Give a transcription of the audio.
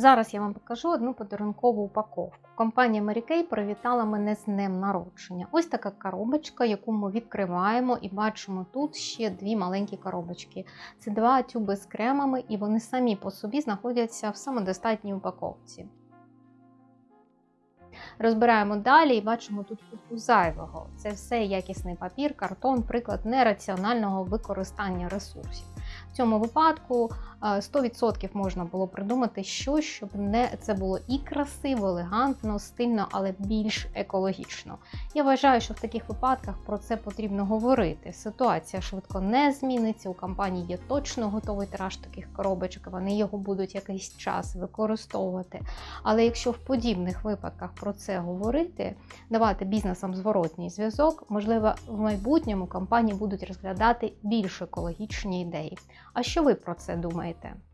Зараз я вам покажу одну подарункову упаковку. Компанія Mary Kay привітала мене з днем народження. Ось така коробочка, яку ми відкриваємо і бачимо тут ще дві маленькі коробочки. Це два тюби з кремами, і вони самі по собі знаходяться в самодостатній упаковці. Розбираємо далі і бачимо тут купу зайвого. Це все якісний папір, картон, приклад нераціонального використання ресурсів. В цьому випадку 100% можна було придумати щось, щоб не це було і красиво, елегантно, стильно, але більш екологічно. Я вважаю, що в таких випадках про це потрібно говорити. Ситуація швидко не зміниться. У компанії є точно готовий тираж таких коробочок, вони його будуть якийсь час використовувати. Але якщо в подібних випадках про це говорити, давати бізнесам зворотній зв'язок, можливо, в майбутньому компанії будуть розглядати більш екологічні ідеї. А що ви про це думаєте? думайте.